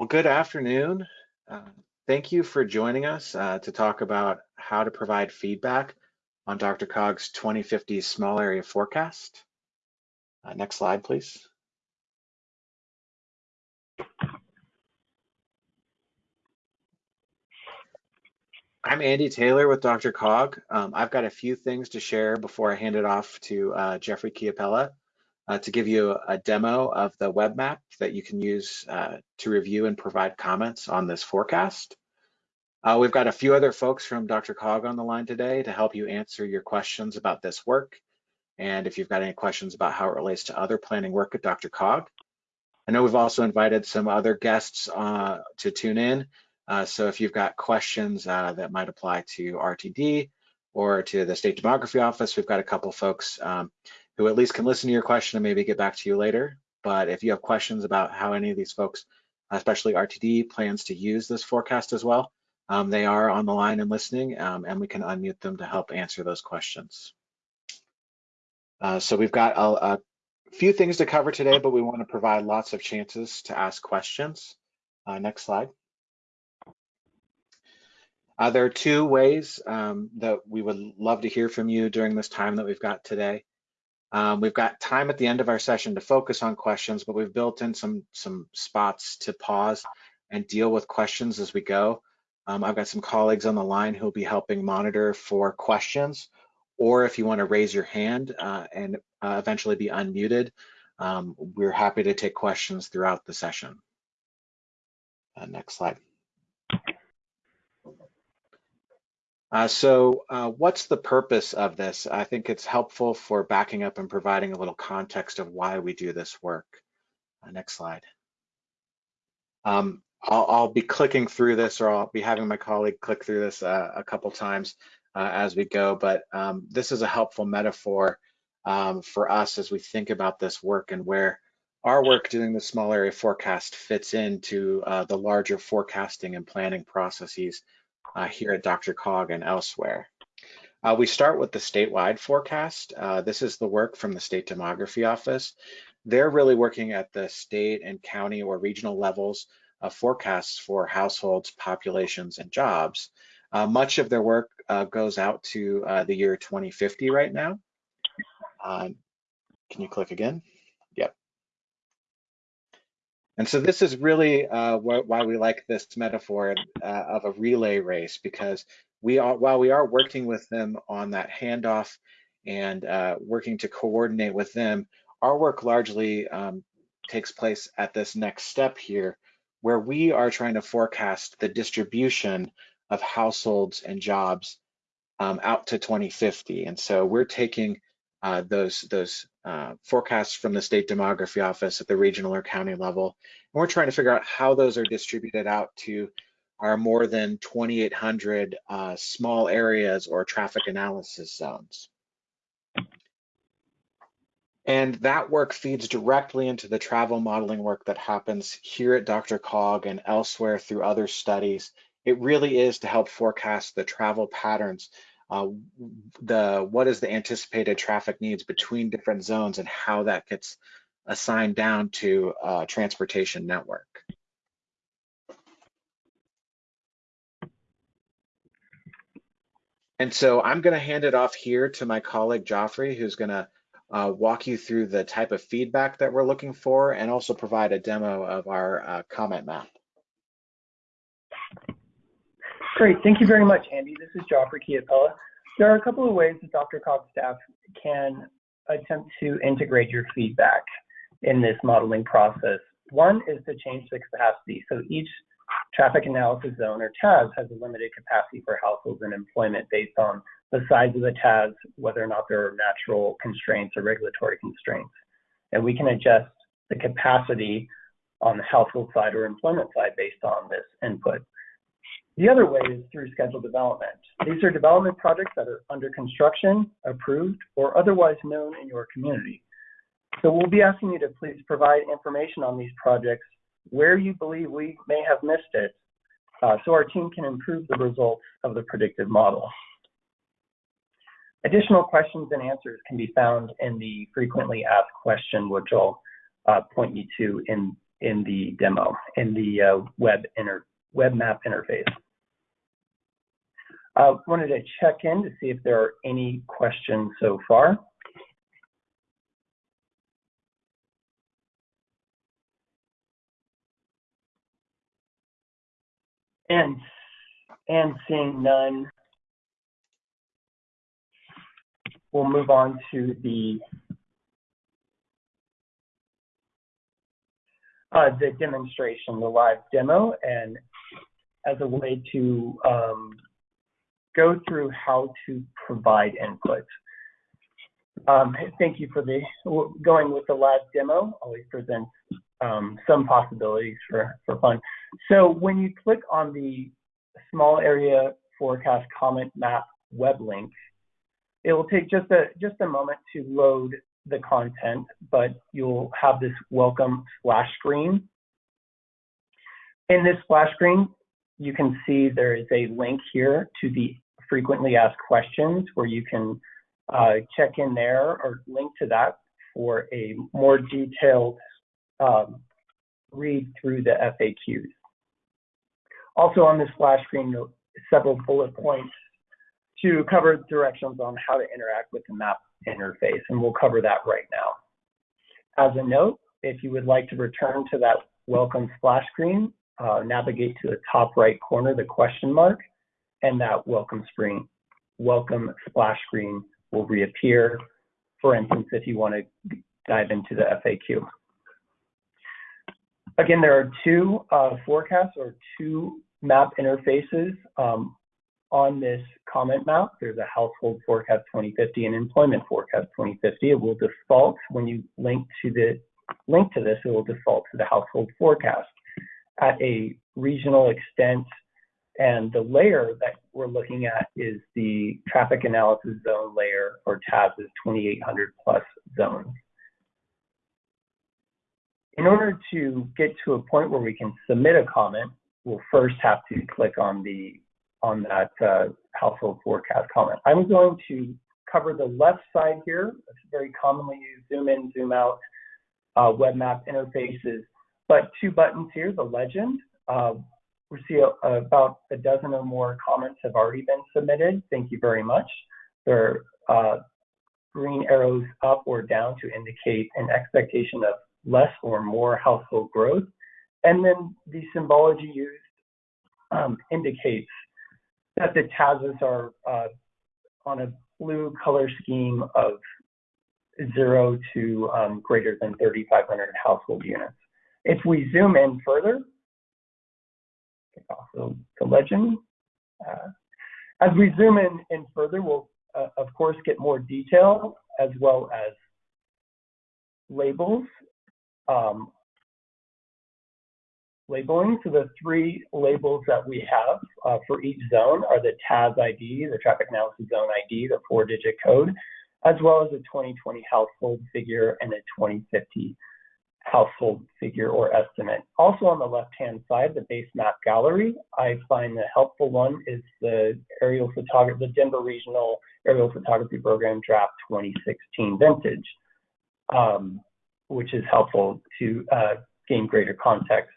Well, good afternoon. Uh, thank you for joining us uh, to talk about how to provide feedback on DRCOG's 2050 small area forecast. Uh, next slide, please. I'm Andy Taylor with DRCOG. Um, I've got a few things to share before I hand it off to uh, Jeffrey Chiapella uh, to give you a demo of the web map that you can use uh, to review and provide comments on this forecast. Uh, we've got a few other folks from DRCOG on the line today to help you answer your questions about this work. And if you've got any questions about how it relates to other planning work at DRCOG. I know we've also invited some other guests uh, to tune in. Uh, so if you've got questions uh, that might apply to RTD or to the State Demography Office, we've got a couple folks um, who at least can listen to your question and maybe get back to you later. But if you have questions about how any of these folks, especially RTD, plans to use this forecast as well, um, they are on the line and listening, um, and we can unmute them to help answer those questions. Uh, so we've got a, a, few things to cover today, but we want to provide lots of chances to ask questions. Uh, next slide. Uh, there are two ways um, that we would love to hear from you during this time that we've got today. Um, we've got time at the end of our session to focus on questions, but we've built in some, some spots to pause and deal with questions as we go. Um, I've got some colleagues on the line who'll be helping monitor for questions, or if you want to raise your hand uh, and uh, eventually be unmuted, um, we're happy to take questions throughout the session. Uh, next slide. Uh, so uh, what's the purpose of this? I think it's helpful for backing up and providing a little context of why we do this work. Uh, next slide. Um, I'll, I'll, be clicking through this or I'll be having my colleague click through this uh, a couple times uh, as we go, but um, this is a helpful metaphor um, for us as we think about this work and where our work doing the small area forecast fits into uh, the larger forecasting and planning processes uh, here at DRCOG and elsewhere. Uh, we start with the statewide forecast. Uh, this is the work from the State Demography Office. They're really working at the state and county or regional levels of forecasts for households, populations, and jobs. Uh, much of their work uh, goes out to uh, the year 2050 right now. Um, can you click again? And so this is really uh, wh why we like this metaphor uh, of a relay race, because we are, while we are working with them on that handoff and uh, working to coordinate with them, our work largely um, takes place at this next step here, where we are trying to forecast the distribution of households and jobs um, out to 2050. And so we're taking uh, those those uh, forecasts from the state demography office at the regional or county level. And we're trying to figure out how those are distributed out to our more than 2,800 uh, small areas or traffic analysis zones. And that work feeds directly into the travel modeling work that happens here at DRCOG and elsewhere through other studies. It really is to help forecast the travel patterns uh, the what is the anticipated traffic needs between different zones and how that gets assigned down to a transportation network. And so I'm going to hand it off here to my colleague Joffrey, who's going to uh, walk you through the type of feedback that we're looking for and also provide a demo of our uh, comment map. Great. Thank you very much, Andy. This is Joffrey Chiapella. There are a couple of ways that DRCOG staff can attempt to integrate your feedback in this modeling process. One is to change the capacity. So each traffic analysis zone or TAZ has a limited capacity for households and employment based on the size of the TAZ, whether or not there are natural constraints or regulatory constraints. And we can adjust the capacity on the household side or employment side based on this input. The other way is through scheduled development. These are development projects that are under construction, approved, or otherwise known in your community. So we'll be asking you to please provide information on these projects where you believe we may have missed it uh, so our team can improve the results of the predictive model. Additional questions and answers can be found in the frequently asked question, which I'll uh, point you to in in the demo, in the uh, web, inter web map interface. I uh, wanted to check in to see if there are any questions so far. And, and seeing none, we'll move on to the uh, the demonstration, the live demo, and as a way to um, go through how to provide input. Um, thank you for the going with the live demo. Always presents um, some possibilities for, for fun. So when you click on the small area forecast comment map web link, it will take just a just a moment to load the content, but you'll have this welcome splash screen. In this splash screen, you can see there is a link here to the frequently asked questions where you can uh, check in there or link to that for a more detailed um, read through the FAQs. Also on this splash screen, several bullet points to cover directions on how to interact with the map interface, and we'll cover that right now. As a note, if you would like to return to that welcome splash screen, uh, navigate to the top right corner, the question mark, and that welcome screen, welcome splash screen will reappear. For instance, if you want to dive into the FAQ. Again, there are two uh, forecasts or two map interfaces. Um, on this comment map, there's a household forecast 2050 and employment forecast 2050. It will default when you link to the link to this, it will default to the household forecast at a regional extent. And the layer that we're looking at is the traffic analysis zone layer or TAZ's 2800 plus zones. In order to get to a point where we can submit a comment, we'll first have to click on the on that uh, household forecast comment. I'm going to cover the left side here. It's very commonly used zoom in, zoom out uh, web map interfaces. But two buttons here, the legend. Uh, we see a, a, about a dozen or more comments have already been submitted. Thank you very much. There are uh, green arrows up or down to indicate an expectation of less or more household growth. And then the symbology used um, indicates that the TAZs are uh, on a blue color scheme of zero to um, greater than 3,500 household units. If we zoom in further, also the legend. Uh, as we zoom in, in further, we'll uh, of course get more detail as well as labels um, labeling. So the three labels that we have uh, for each zone are the TAZ ID, the traffic analysis zone ID, the four digit code, as well as a 2020 household figure and a 2050 household figure or estimate. Also on the left-hand side, the base map gallery, I find the helpful one is the aerial photography, the Denver Regional Aerial Photography Program Draft 2016 Vintage, um, which is helpful to uh, gain greater context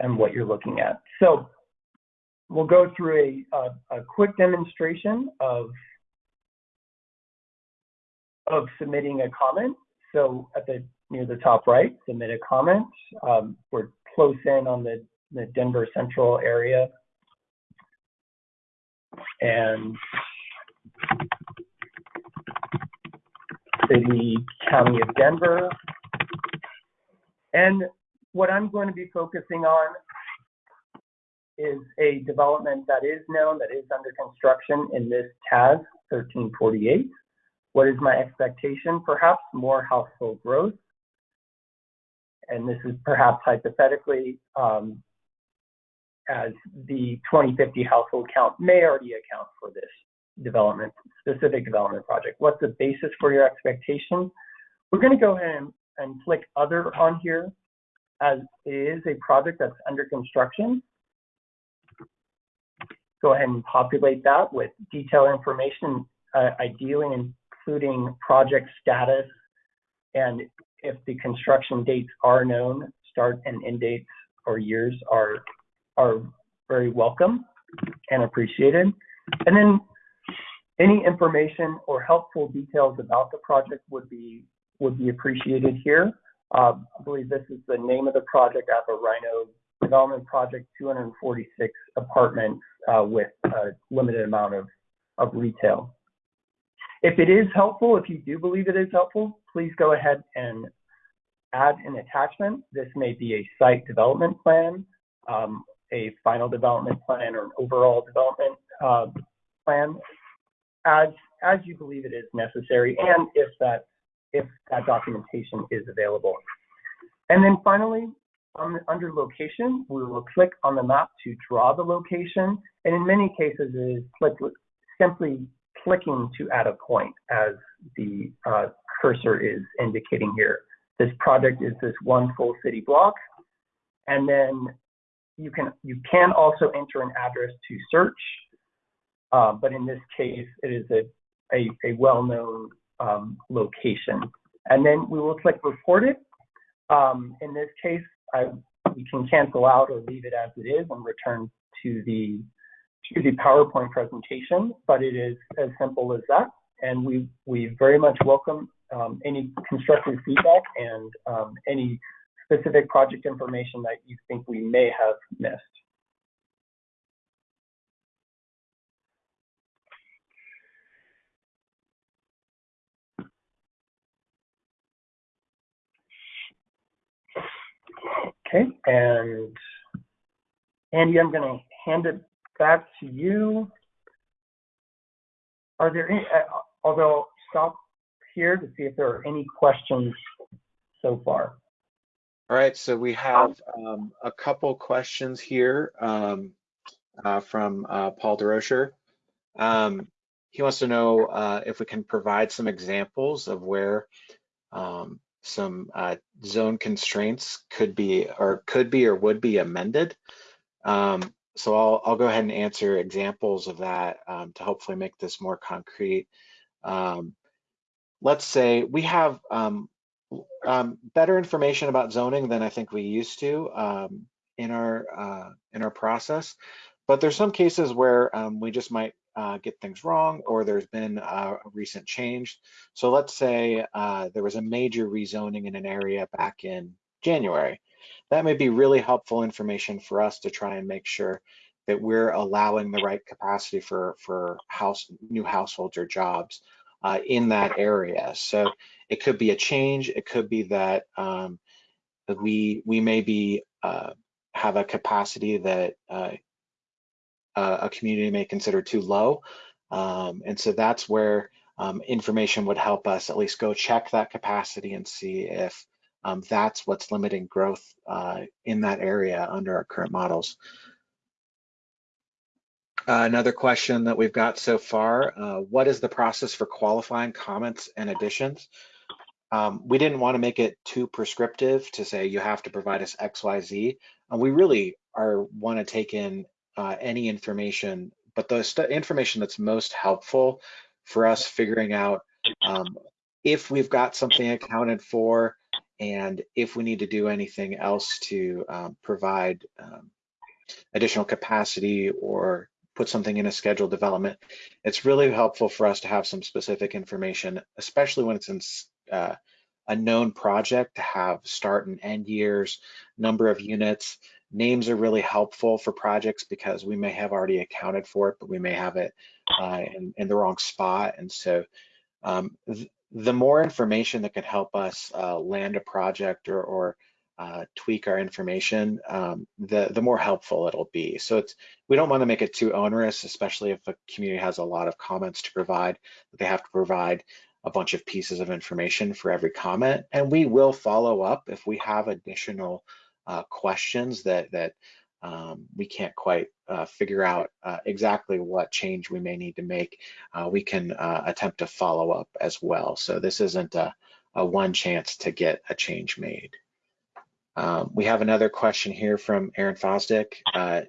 and what you're looking at. So we'll go through a, a, a quick demonstration of, of submitting a comment. So at the near the top right, submit a comment. Um, we're close in on the, the Denver Central area. And City, County of Denver. And what I'm going to be focusing on is a development that is known, that is under construction in this TAZ 1348. What is my expectation? Perhaps more household growth. And this is perhaps hypothetically, um, as the 2050 household count may already account for this development, specific development project. What's the basis for your expectation? We're going to go ahead and, and click other on here as it is a project that's under construction. Go ahead and populate that with detailed information, uh, ideally including project status and if the construction dates are known, start and end dates or years are are very welcome and appreciated. And then any information or helpful details about the project would be would be appreciated here. Uh, I believe this is the name of the project, Apple Rhino Development Project, 246 apartments uh, with a limited amount of, of retail. If it is helpful, if you do believe it is helpful, please go ahead and add an attachment. This may be a site development plan, um, a final development plan, or an overall development uh, plan, as as you believe it is necessary, and if that if that documentation is available. And then finally, under location, we will click on the map to draw the location, and in many cases, it is click, simply clicking to add a point as the uh, cursor is indicating here. This project is this one full city block, and then you can you can also enter an address to search, uh, but in this case, it is a a, a well-known um, location. And then we will click report it. Um, in this case, I, we can cancel out or leave it as it is and return to the to the PowerPoint presentation, but it is as simple as that. And we, we very much welcome um, any constructive feedback and um, any specific project information that you think we may have missed. Okay, and Andy, I'm going to hand it back to you. Are there any, uh, although stop here to see if there are any questions so far. All right, so we have um, a couple questions here um, uh, from uh, Paul DeRocher. Um, he wants to know uh, if we can provide some examples of where um, some uh, zone constraints could be or could be or would be amended. Um, so I'll, I'll go ahead and answer examples of that um, to hopefully make this more concrete. Um, let's say we have um, um, better information about zoning than I think we used to um, in our uh, in our process, but there's some cases where we just might uh, get things wrong or there's been a, recent change. So let's say uh, there was a major rezoning in an area back in January. That may be really helpful information for us to try and make sure that we're allowing the right capacity for, for house new households or jobs uh, in that area. So it could be a change. It could be that um, we we may be uh, have a capacity that uh, a community may consider too low. Um, and so that's where um, information would help us at least go check that capacity and see if um, that's what's limiting growth uh, in that area under our current models. Uh, another question that we've got so far, uh, what is the process for qualifying comments and additions? Um, we didn't want to make it too prescriptive to say you have to provide us X, Y, Z. And we really are want to take in uh, any information, but the information that's most helpful for us figuring out um, if we've got something accounted for and if we need to do anything else to um, provide um, additional capacity or put something in a scheduled development, it's really helpful for us to have some specific information, especially when it's in uh, a known project to have start and end years, number of units, Names are really helpful for projects because we may have already accounted for it, but we may have it uh, in, in, the wrong spot. And so um, th the more information that can help us uh, land a project or, or uh, tweak our information, um, the, the more helpful it'll be. So it's we don't want to make it too onerous, especially if a community has a lot of comments to provide, they have to provide a bunch of pieces of information for every comment. And we will follow up if we have additional uh, questions that that um, we can't quite uh, figure out uh, exactly what change we may need to make, uh, we can uh, attempt to follow up as well. So this isn't a, a one chance to get a change made. Um, we have another question here from Aaron Fosdick. Uh,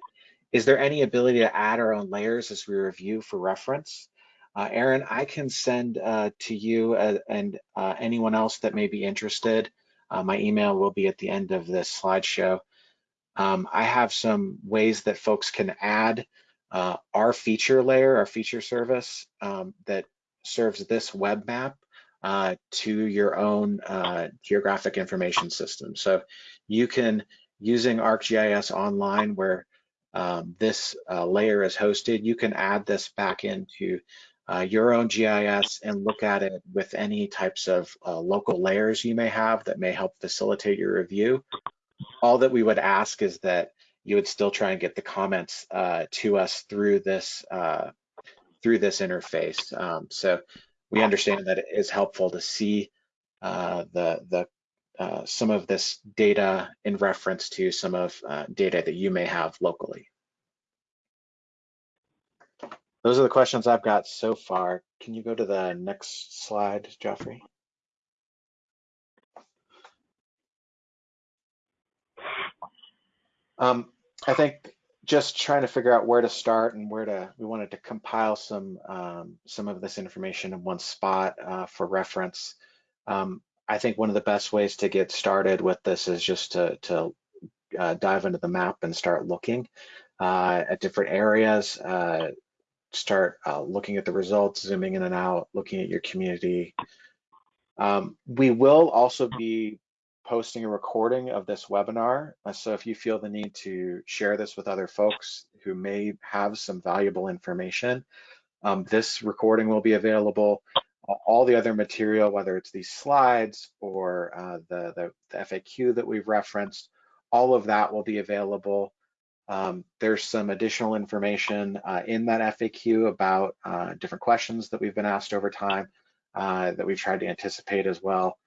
is there any ability to add our own layers as we review for reference? Aaron, I can send to you and anyone else that may be interested Uh, my email will be at the end of this slideshow. Um, I have some ways that folks can add uh, our feature layer, our feature service um, that serves this web map uh, to your own uh, geographic information system. So you can, using ArcGIS Online, where um, this uh, layer is hosted, you can add this back into uh, your own GIS and look at it with any types of uh, local layers you may have that may help facilitate your review. All that we would ask is that you would still try and get the comments uh, to us through this through this interface. Um, so we understand that it is helpful to see uh, the the uh, some of this data in reference to some of uh, data that you may have locally. Those are the questions I've got so far. Can you go to the next slide, Jeffrey? Um, I think just trying to figure out where to start and where to, we wanted to compile some um, some of this information in one spot uh, for reference. Um, I think one of the best ways to get started with this is just to, to uh, dive into the map and start looking uh, at different areas, uh, start uh, looking at the results, zooming in and out, looking at your community. Um, we will also be posting a recording of this webinar. Uh, so if you feel the need to share this with other folks who may have some valuable information, um, this recording will be available. All the other material, whether it's these slides or uh, the, the, the, FAQ that we've referenced, all of that will be available. Um, there's some additional information uh, in that FAQ about uh, different questions that we've been asked over time uh, that we've tried to anticipate as well.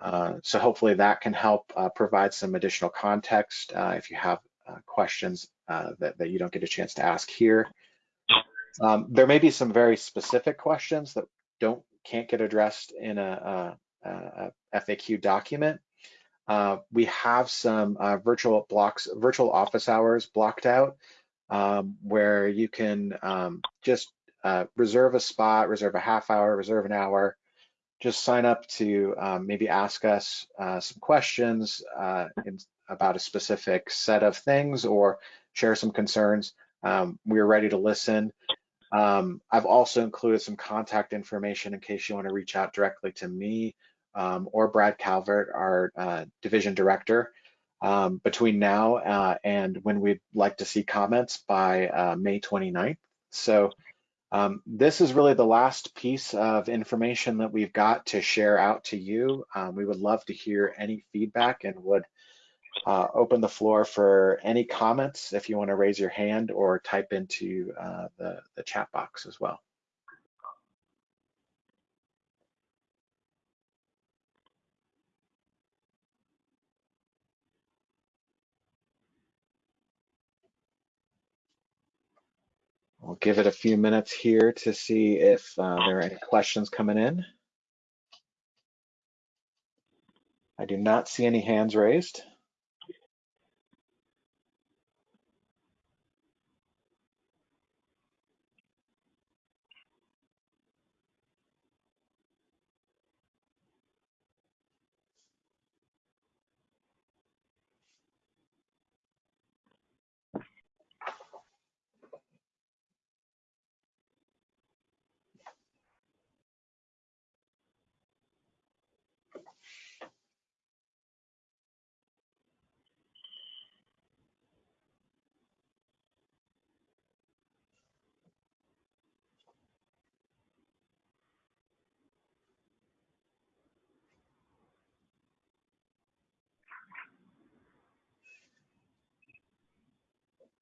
Uh, so hopefully that can help uh, provide some additional context uh, if you have uh, questions uh, that, that you don't get a chance to ask here. Um, there may be some very specific questions that don't can't get addressed in a, a, a FAQ document. we have some virtual blocks, virtual office hours blocked out um, where you can um, just reserve a spot, reserve a half hour, reserve an hour, just sign up to um, maybe ask us uh, some questions uh, in, about a specific set of things or share some concerns. Um, we're ready to listen. Um, I've also included some contact information in case you want to reach out directly to me um, or Brad Calvert, our uh, division director, um, between now uh, and when we'd like to see comments by uh, May 29th. So um, this is really the last piece of information that we've got to share out to you. Um, we would love to hear any feedback and would uh, open the floor for any comments if you want to raise your hand or type into uh, the, the chat box as well. We'll give it a few minutes here to see if uh, there are any questions coming in. I do not see any hands raised.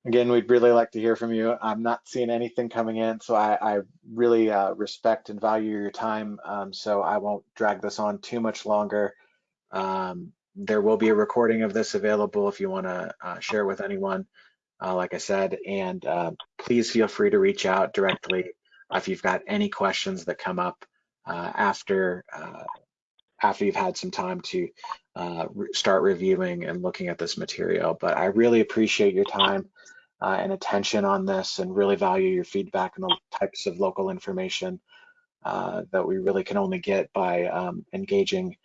Again, we'd really like to hear from you. I'm not seeing anything coming in, so I, I really uh, respect and value your time. Um, so I won't drag this on too much longer. Um, there will be a recording of this available if you want to uh, share with anyone, uh, like I said, and uh, please feel free to reach out directly if you've got any questions that come up uh, after uh, after you've had some time to re start reviewing and looking at this material. But I really appreciate your time uh, and attention on this and really value your feedback and the types of local information uh, that we really can only get by um, engaging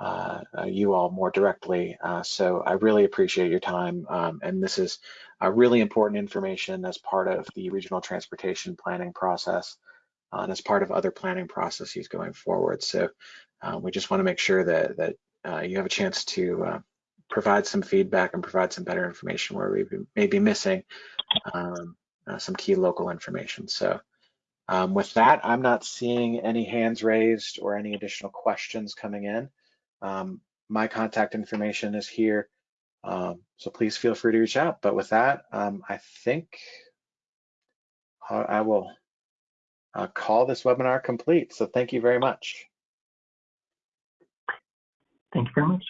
uh, uh, you all more directly. Uh, so I really appreciate your time. Um, and this is really important information as part of the regional transportation planning process uh, and as part of other planning processes going forward. So we just want to make sure that, that you have a chance to provide some feedback and provide some better information where we may be missing um, some key local information. So um, with that, I'm not seeing any hands raised or any additional questions coming in. Um, my contact information is here, um, so please feel free to reach out. But with that, um, I think I will uh, call this webinar complete. So thank you very much. Thank you very much.